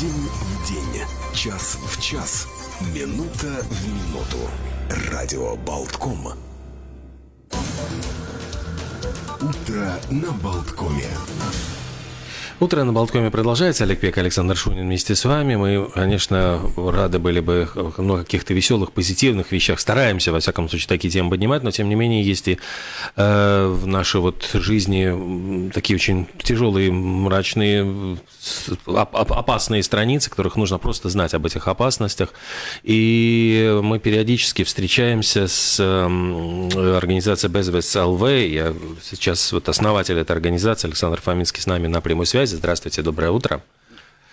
День в день, час в час, минута в минуту. Радио Болтком. Утро на Болткоме. Утро на Болткоме продолжается. Олег Пек, Александр Шунин вместе с вами. Мы, конечно, рады были бы ну, каких-то веселых, позитивных вещах. Стараемся, во всяком случае, такие темы поднимать, но, тем не менее, есть и э, в нашей вот жизни такие очень тяжелые, мрачные, опасные страницы, которых нужно просто знать об этих опасностях. И мы периодически встречаемся с э, организацией Безвес ЛВ. Я сейчас вот основатель этой организации Александр Фоминский с нами на прямой связи связи. Здравствуйте, доброе утро.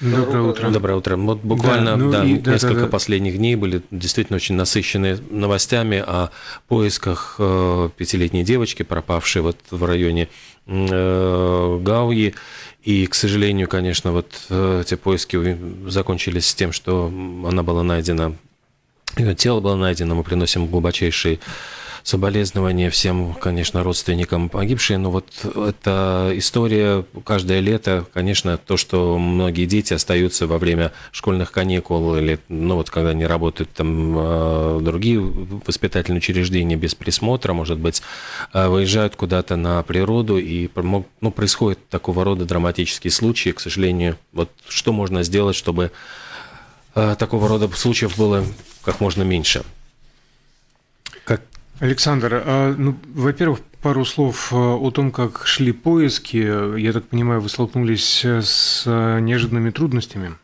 Доброе утро. Доброе утро. Вот буквально да, ну да, и, несколько да, да. последних дней были действительно очень насыщенные новостями о поисках э, пятилетней девочки, пропавшей вот в районе э, Гауи. И, к сожалению, конечно, вот э, эти поиски закончились с тем, что она была найдена, ее тело было найдено. Мы приносим глубочайшие соболезнования всем, конечно, родственникам погибшей, но вот эта история каждое лето, конечно, то, что многие дети остаются во время школьных каникул или, ну вот, когда они работают там а, другие воспитательные учреждения без присмотра, может быть, а, выезжают куда-то на природу и ну, происходит такого рода драматические случаи, к сожалению, вот что можно сделать, чтобы а, такого рода случаев было как можно меньше? Александр, а, ну, во-первых, пару слов а, о том, как шли поиски. Я так понимаю, вы столкнулись с а, неожиданными трудностями?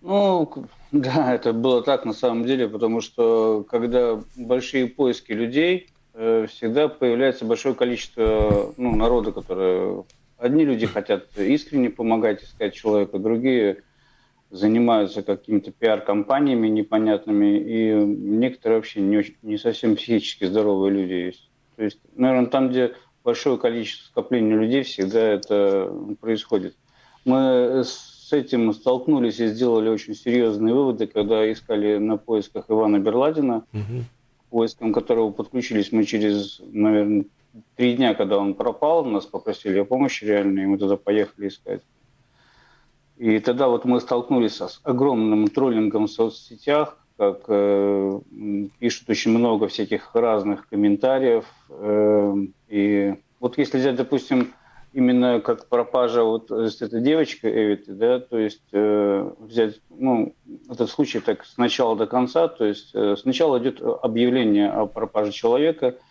Ну, да, это было так на самом деле, потому что когда большие поиски людей, э, всегда появляется большое количество ну, народа, которые... Одни люди хотят искренне помогать искать человека, другие занимаются какими-то пиар-компаниями непонятными, и некоторые вообще не, очень, не совсем психически здоровые люди есть. То есть, наверное, там, где большое количество скопления людей, всегда это происходит. Мы с этим столкнулись и сделали очень серьезные выводы, когда искали на поисках Ивана Берладина, угу. поиском которого подключились мы через, наверное, три дня, когда он пропал, нас попросили о помощи реально, и мы туда поехали искать. И тогда вот мы столкнулись с огромным троллингом в соцсетях, как э, пишут очень много всяких разных комментариев. Э, и вот если взять, допустим, именно как пропажа вот с этой девочкой Эвиты, да, то есть э, взять, ну, этот случай так с начала до конца, то есть э, сначала идет объявление о пропаже человека –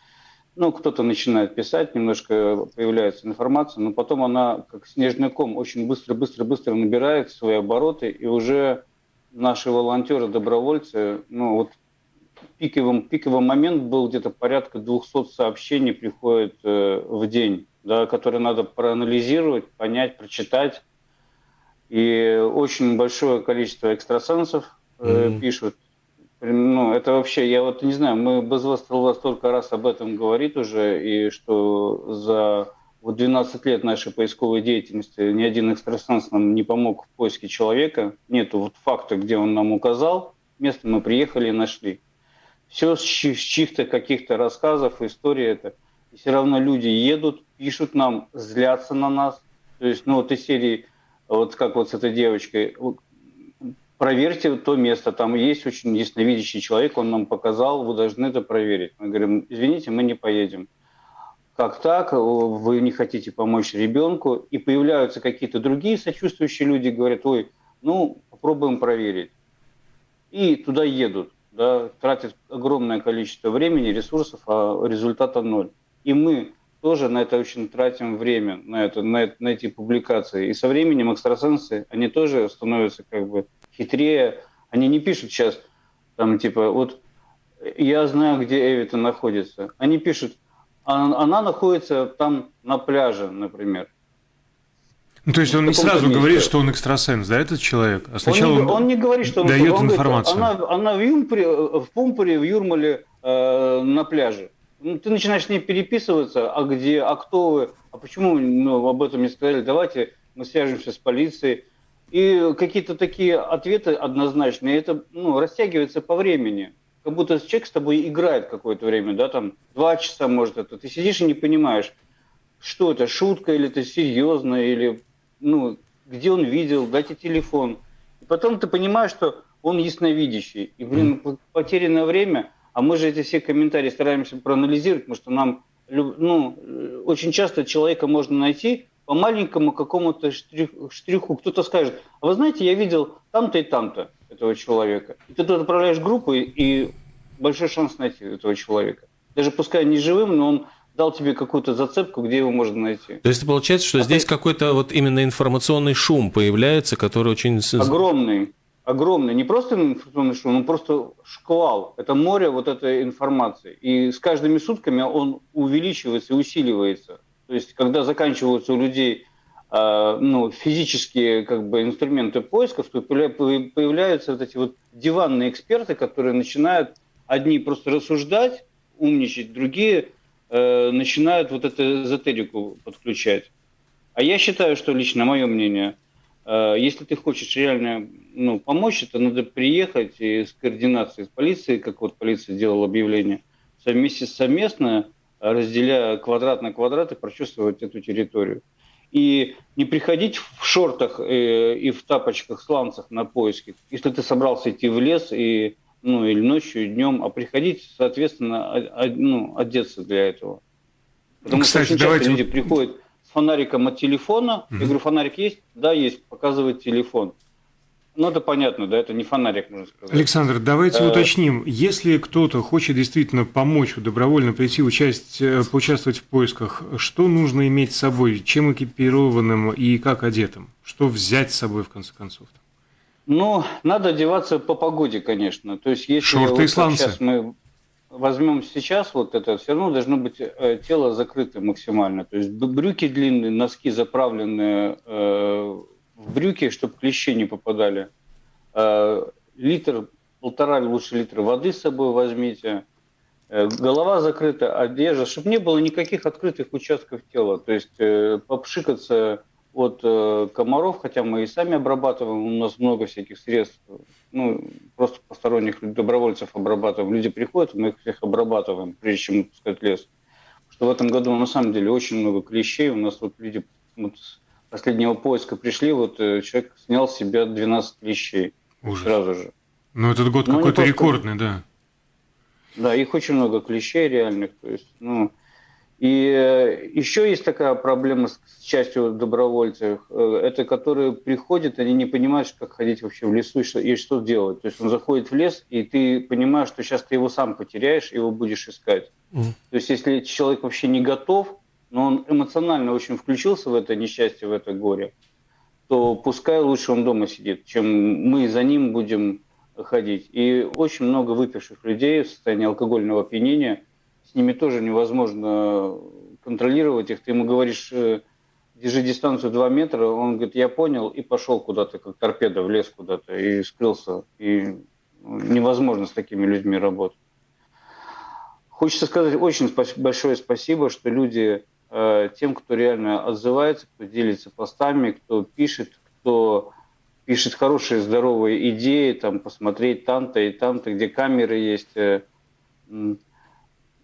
ну, кто-то начинает писать, немножко появляется информация, но потом она, как снежный ком, очень быстро-быстро-быстро набирает свои обороты, и уже наши волонтеры, добровольцы, ну, вот пиковым, пиковый момент был где-то порядка 200 сообщений приходит э, в день, да, которые надо проанализировать, понять, прочитать. И очень большое количество экстрасенсов э, mm-hmm. пишут ну, это вообще, я вот не знаю, мы без вас столько раз об этом говорит уже, и что за вот 12 лет нашей поисковой деятельности ни один экстрасенс нам не помог в поиске человека. Нету вот факта, где он нам указал, место мы приехали и нашли. Все с чьих-то каких-то рассказов, истории это. И все равно люди едут, пишут нам, злятся на нас. То есть, ну вот из серии, вот как вот с этой девочкой, проверьте то место, там есть очень ясновидящий человек, он нам показал, вы должны это проверить. Мы говорим, извините, мы не поедем. Как так? Вы не хотите помочь ребенку? И появляются какие-то другие сочувствующие люди, говорят, ой, ну, попробуем проверить. И туда едут, да, тратят огромное количество времени, ресурсов, а результата ноль. И мы тоже на это очень тратим время, на, это, на, на эти публикации. И со временем экстрасенсы, они тоже становятся как бы хитрее. Они не пишут сейчас, там, типа, вот я знаю, где Эвита находится. Они пишут, «А, она находится там на пляже, например. Ну, то есть он не сразу месте. говорит, что он экстрасенс, да, этот человек? А сначала он не, он не говорит, что он дает он информацию. Говорит, она, она в, Юмпре, в Пумпуре, в Юрмале э, на пляже. Ну, ты начинаешь с ней переписываться, а где, а кто вы, а почему ну, об этом не сказали, давайте мы свяжемся с полицией. И какие-то такие ответы однозначные, это ну, растягивается по времени. Как будто человек с тобой играет какое-то время, да, там два часа, может, это. Ты сидишь и не понимаешь, что это, шутка или это серьезно, или, ну, где он видел, дайте телефон. И потом ты понимаешь, что он ясновидящий. И, блин, потерянное время, а мы же эти все комментарии стараемся проанализировать, потому что нам, ну, очень часто человека можно найти по маленькому какому-то штриху, штриху. Кто-то скажет, а вы знаете, я видел там-то и там-то этого человека. И ты тут отправляешь группу, и большой шанс найти этого человека. Даже пускай не живым, но он дал тебе какую-то зацепку, где его можно найти. То есть получается, что а здесь ты... какой-то вот именно информационный шум появляется, который очень... Огромный. Огромный. Не просто информационный шум, он просто шквал. Это море вот этой информации. И с каждыми сутками он увеличивается и усиливается. То есть, когда заканчиваются у людей э, ну, физические как бы, инструменты поисков, то появляются вот эти вот диванные эксперты, которые начинают одни просто рассуждать, умничать, другие э, начинают вот эту эзотерику подключать. А я считаю, что лично мое мнение, э, если ты хочешь реально ну, помочь, это надо приехать и с координацией с полицией, как вот полиция делала объявление, совместе совместно, разделяя квадрат на квадрат и прочувствовать эту территорию. И не приходить в шортах э, и в тапочках, сланцах на поиски. Если ты собрался идти в лес и ну, или ночью, и днем, а приходить, соответственно, ну, одеться для этого. Потому Кстати, что очень давайте... люди приходят с фонариком от телефона. Угу. Я говорю, фонарик есть? Да, есть. Показывает телефон. Ну, это понятно, да, это не фонарик, можно сказать. Александр, давайте а... уточним. Если кто-то хочет действительно помочь, добровольно прийти участь, э, поучаствовать в поисках, что нужно иметь с собой? Чем экипированным и как одетым? Что взять с собой, в конце концов? Ну, надо одеваться по погоде, конечно. То есть, если Шорты вот и сланцы. сейчас мы возьмем сейчас вот это, все равно должно быть э, тело закрыто максимально. То есть брюки длинные, носки заправленные э, в брюки, чтобы клещи не попадали. Э, литр, полтора лучше литра воды с собой возьмите. Э, голова закрыта, одежда, чтобы не было никаких открытых участков тела. То есть э, попшикаться от комаров, хотя мы и сами обрабатываем, у нас много всяких средств, ну, просто посторонних добровольцев обрабатываем. Люди приходят, мы их всех обрабатываем, прежде чем пускать лес. Что в этом году на самом деле очень много клещей. У нас вот люди вот, последнего поиска пришли, вот э, человек снял с себя 12 клещей Ужас. сразу же. Ну, этот год ну, какой-то рекордный, да. Да, их очень много клещей реальных. То есть, ну, и э, еще есть такая проблема с частью добровольцев, э, это которые приходят, они не понимают, как ходить вообще в лесу и что, и что делать. То есть он заходит в лес, и ты понимаешь, что сейчас ты его сам потеряешь, его будешь искать. Mm. То есть если человек вообще не готов, но он эмоционально очень включился в это несчастье, в это горе, то пускай лучше он дома сидит, чем мы за ним будем ходить. И очень много выпивших людей в состоянии алкогольного опьянения – с ними тоже невозможно контролировать их. Ты ему говоришь, э, держи дистанцию 2 метра, он говорит, я понял, и пошел куда-то, как торпеда, в лес куда-то, и скрылся. И ну, невозможно с такими людьми работать. Хочется сказать очень большое спасибо, что люди, тем, кто реально отзывается, кто делится постами, кто пишет, кто пишет хорошие, здоровые идеи, там, посмотреть там-то и там-то, где камеры есть, э,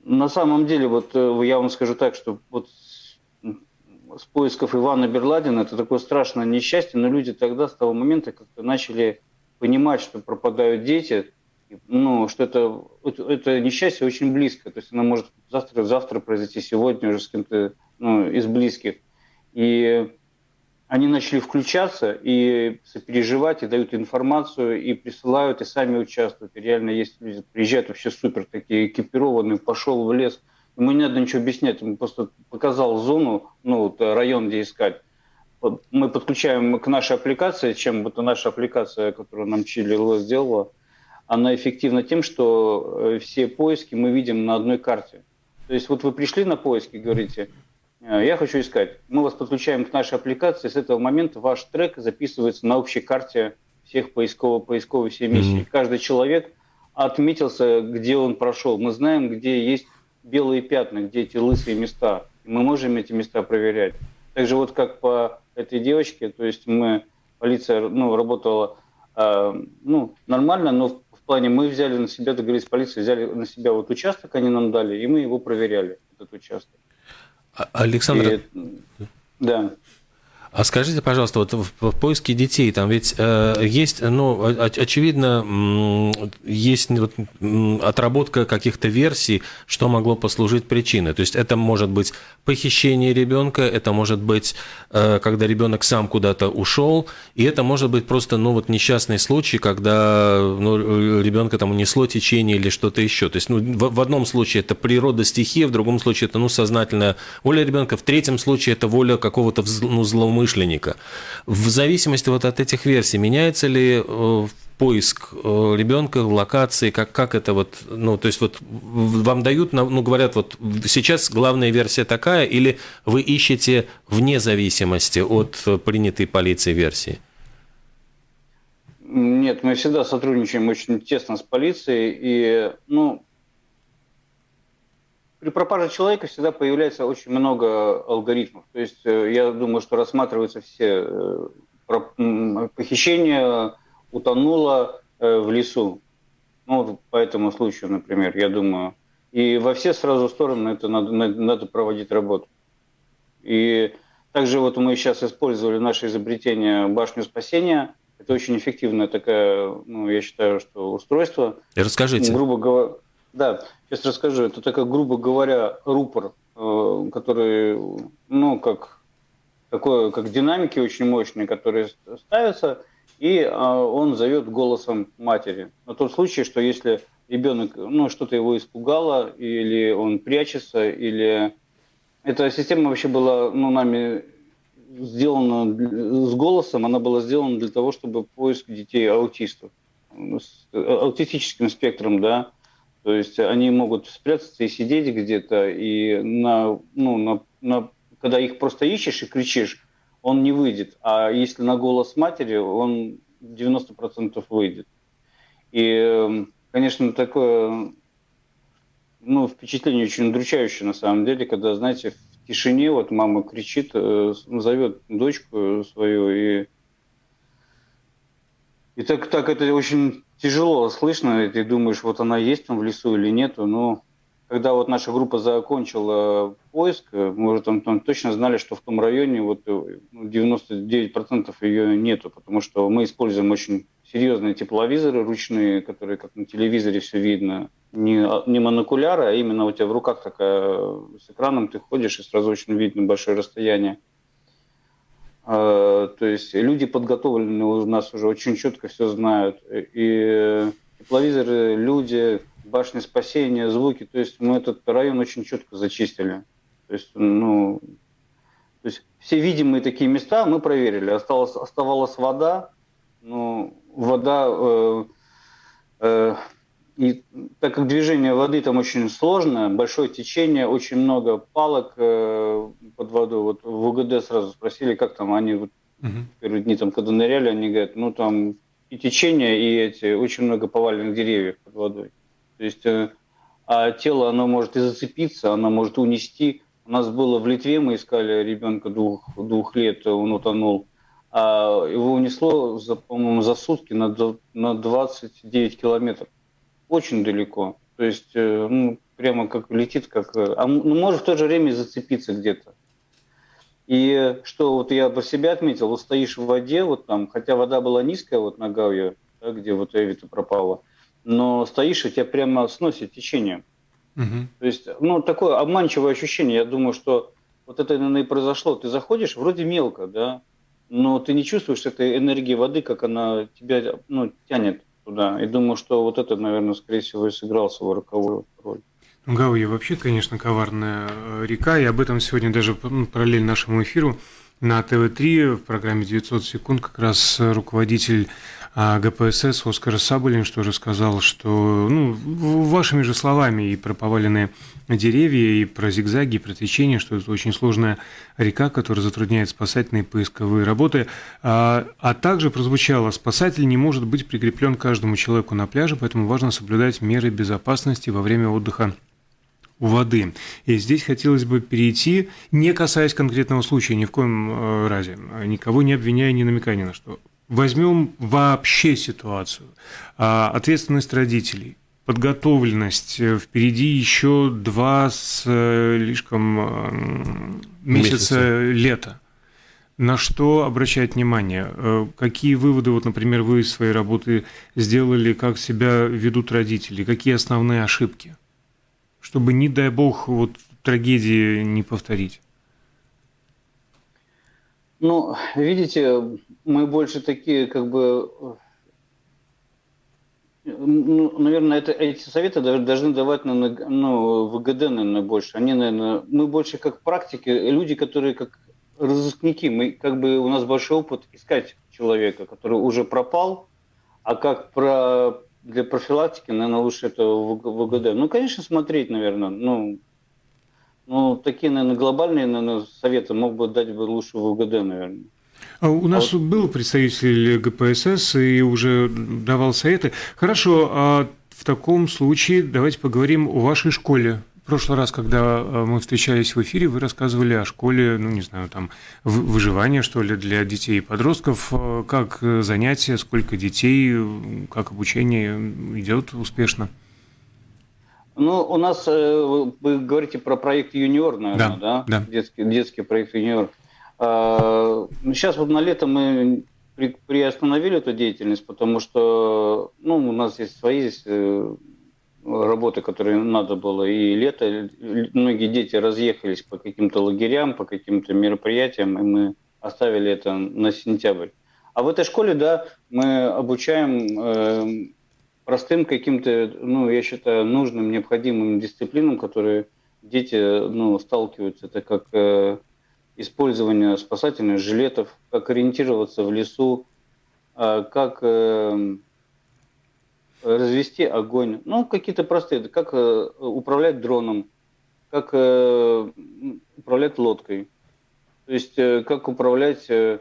на самом деле, вот э, я вам скажу так, что вот с поисков Ивана Берладина это такое страшное несчастье, но люди тогда с того момента как-то начали понимать, что пропадают дети, ну, что это, это, несчастье очень близко, то есть оно может завтра, завтра произойти, сегодня уже с кем-то ну, из близких. И они начали включаться и сопереживать, и дают информацию, и присылают, и сами участвуют. И реально есть люди, приезжают вообще супер такие экипированные, пошел в лес. Ему не надо ничего объяснять, ему просто показал зону, ну, вот, район, где искать. Мы подключаем к нашей аппликации, чем вот наша аппликация, которую нам Чили сделала, она эффективна тем, что э, все поиски мы видим на одной карте. То есть вот вы пришли на поиски, говорите, Э, я хочу искать. Мы вас подключаем к нашей аппликации. С этого момента ваш трек записывается на общей карте всех поисковых, поисковой всей миссии. Mm-hmm. Каждый человек отметился, где он прошел. Мы знаем, где есть белые пятна, где эти лысые места. Мы можем эти места проверять. Также вот как по этой девочке, то есть мы, полиция ну, работала э, ну, нормально, но плане мы взяли на себя, договорились с полицией, взяли на себя вот участок, они нам дали, и мы его проверяли, этот участок. А, Александр, и, да. А скажите, пожалуйста, вот в, поиске детей там ведь э, есть, ну, очевидно, есть вот, отработка каких-то версий, что могло послужить причиной. То есть это может быть похищение ребенка, это может быть, э, когда ребенок сам куда-то ушел, и это может быть просто, ну, вот несчастный случай, когда ну, ребенка там унесло течение или что-то еще. То есть, ну, в, в одном случае это природа стихии, в другом случае это, ну, сознательная воля ребенка, в третьем случае это воля какого-то ну, злоумышленника. В зависимости вот от этих версий меняется ли э, поиск э, ребенка, локации, как, как это вот, ну, то есть вот вам дают, ну, говорят, вот сейчас главная версия такая, или вы ищете вне зависимости от принятой полицией версии? Нет, мы всегда сотрудничаем очень тесно с полицией, и, ну, при пропаже человека всегда появляется очень много алгоритмов. То есть э, я думаю, что рассматриваются все э, похищения, утонула э, в лесу. Ну, по этому случаю, например, я думаю. И во все сразу стороны это надо, надо проводить работу. И также вот мы сейчас использовали наше изобретение башню спасения. Это очень эффективное такое, ну, я считаю, что устройство. И расскажите. Грубо говоря, да, сейчас расскажу. Это такая, грубо говоря, рупор, э, который, ну, как такое, как динамики очень мощные, которые ставятся, и а, он зовет голосом матери. На тот случай, что если ребенок, ну, что-то его испугало, или он прячется, или... Эта система вообще была, ну, нами сделана с голосом, она была сделана для того, чтобы поиск детей аутистов с аутистическим спектром, да, то есть они могут спрятаться и сидеть где-то, и на, ну, на, на, когда их просто ищешь и кричишь, он не выйдет. А если на голос матери, он 90% выйдет. И, эм, конечно, такое ну, впечатление очень удручающее на самом деле, когда, знаете, в тишине вот мама кричит, э, зовет дочку свою, и, и так, так это очень тяжело слышно, и ты думаешь, вот она есть там в лесу или нету, но когда вот наша группа закончила поиск, мы уже там, там точно знали, что в том районе вот 99% э, ее нету, потому что мы используем очень серьезные тепловизоры ручные, которые как на телевизоре все видно. Не, не монокуляры, а именно у тебя в руках такая, с экраном ты ходишь и сразу очень видно большое расстояние. А, то есть люди подготовленные у нас уже очень четко все знают. И тепловизоры, люди, башни спасения, звуки. То есть мы этот район очень четко зачистили. То есть, ну, то есть все видимые такие места мы проверили. Осталось, оставалась вода. Ну, вода... Э, э, и так как движение воды там очень сложное, большое течение, очень много палок э, под водой. Вот в УГД сразу спросили, как там они вот угу. первые дни там, когда ныряли, они говорят, ну там и течение, и эти очень много поваленных деревьев под водой. То есть э, а тело, оно может и зацепиться, оно может унести. У нас было в Литве, мы искали ребенка двух, двух лет, он утонул. А его унесло, за, по-моему, за сутки на, на 29 километров. Очень далеко. То есть, э, ну, прямо как летит, как... Э, а ну, может в то же время зацепиться где-то. И что вот я по себе отметил, вот стоишь в воде, вот там, хотя вода была низкая, вот нога ее, да, где вот Эвита пропала, но стоишь, и тебя прямо сносит течение. Угу. То есть, ну, такое обманчивое ощущение. Я думаю, что вот это, наверное, и произошло. Ты заходишь, вроде мелко, да, но ты не чувствуешь этой энергии воды, как она тебя ну, тянет туда. И думаю, что вот это, наверное, скорее всего, и сыграл свою роковую роль. Ну, Гауя вообще, конечно, коварная э, река, и об этом сегодня даже ну, параллельно нашему эфиру на ТВ-3 в программе «900 секунд» как раз руководитель а ГПСС Оскар Саболин что же сказал, что, ну, вашими же словами и про поваленные деревья, и про зигзаги, и про течение, что это очень сложная река, которая затрудняет спасательные поисковые работы. А, а также прозвучало, спасатель не может быть прикреплен каждому человеку на пляже, поэтому важно соблюдать меры безопасности во время отдыха у воды. И здесь хотелось бы перейти, не касаясь конкретного случая, ни в коем э, разе, никого не обвиняя, не намекая ни на что, возьмем вообще ситуацию, а, ответственность родителей, подготовленность, э, впереди еще два с э, слишком месяца, месяца лета. На что обращать внимание? Э, какие выводы, вот, например, вы из своей работы сделали, как себя ведут родители? Какие основные ошибки? Чтобы, не дай бог, вот трагедии не повторить. Ну, видите, мы больше такие, как бы, ну, наверное, это, эти советы должны давать на, ну, ВГД, наверное, больше. Они, наверное, мы больше как практики, люди, которые как разыскники, мы как бы у нас большой опыт искать человека, который уже пропал, а как про для профилактики, наверное, лучше это в ВГД. Ну, конечно, смотреть, наверное, ну, ну, такие, наверное, глобальные наверное, советы мог бы дать бы лучше в УГД, наверное. А у нас а вот... был представитель ГПСС и уже давал советы. Хорошо, а в таком случае давайте поговорим о вашей школе. В прошлый раз, когда а, мы встречались в эфире, вы рассказывали о школе, ну, не знаю, там, выживания, что ли, для детей и подростков. А, как занятия, сколько детей, как обучение идет успешно? Ну, у нас, э, вы говорите про проект «Юниор», наверное, да? да? да. Детский, детский проект «Юниор». Сейчас вот на лето мы приостановили эту деятельность, потому что ну, у нас есть свои э, работы, которые надо было, и лето, многие дети разъехались по каким-то лагерям, по каким-то мероприятиям, и мы оставили это на сентябрь. А в этой школе, да, мы обучаем э, простым каким-то, ну, я считаю, нужным, необходимым дисциплинам, которые дети, ну, сталкиваются. Это как э, использование спасательных жилетов, как ориентироваться в лесу, э, как э, развести огонь. Ну, какие-то простые, как э, управлять дроном, как э, управлять лодкой. То есть, э, как управлять... Э,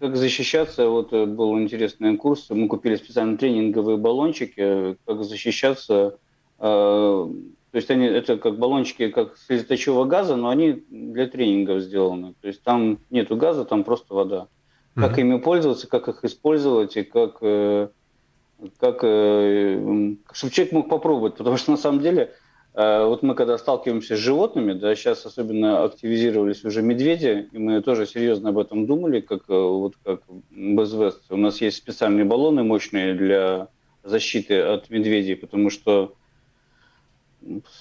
как защищаться, вот э, был интересный курс, мы купили специально тренинговые баллончики, как защищаться, э, то есть они, это как баллончики, как с леточего газа, но они для тренингов сделаны, то есть там нету газа, там просто вода. Как mm-hmm. ими пользоваться, как их использовать и как, э, как чтобы человек мог попробовать, потому что на самом деле Э, вот мы когда сталкиваемся с животными, да, сейчас особенно активизировались уже медведи, и мы тоже серьезно об этом думали, как э, вот как БЗВС. У нас есть специальные баллоны мощные для защиты от медведей, потому что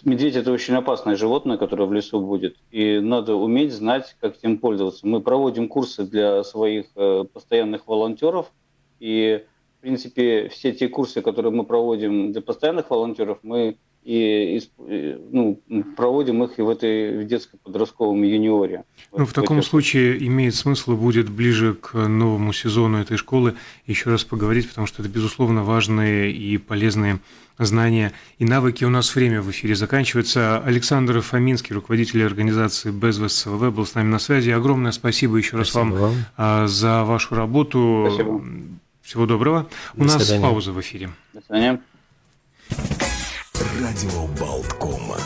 медведь это очень опасное животное, которое в лесу будет, и надо уметь знать, как этим пользоваться. Мы проводим курсы для своих э, постоянных волонтеров, и принципе все те курсы, которые мы проводим для постоянных волонтеров, мы и, ну, проводим их и в этой в детско-подростковом юниоре. Ну, в, в таком случае имеет смысл будет ближе к новому сезону этой школы еще раз поговорить, потому что это, безусловно, важные и полезные знания и навыки. У нас время в эфире заканчивается. Александр Фоминский, руководитель организации Безвес СВВ, был с нами на связи. Огромное спасибо еще раз вам, вам а, за вашу работу. Спасибо. Всего доброго. До У нас свидания. пауза в эфире. До свидания. Радио Болткома.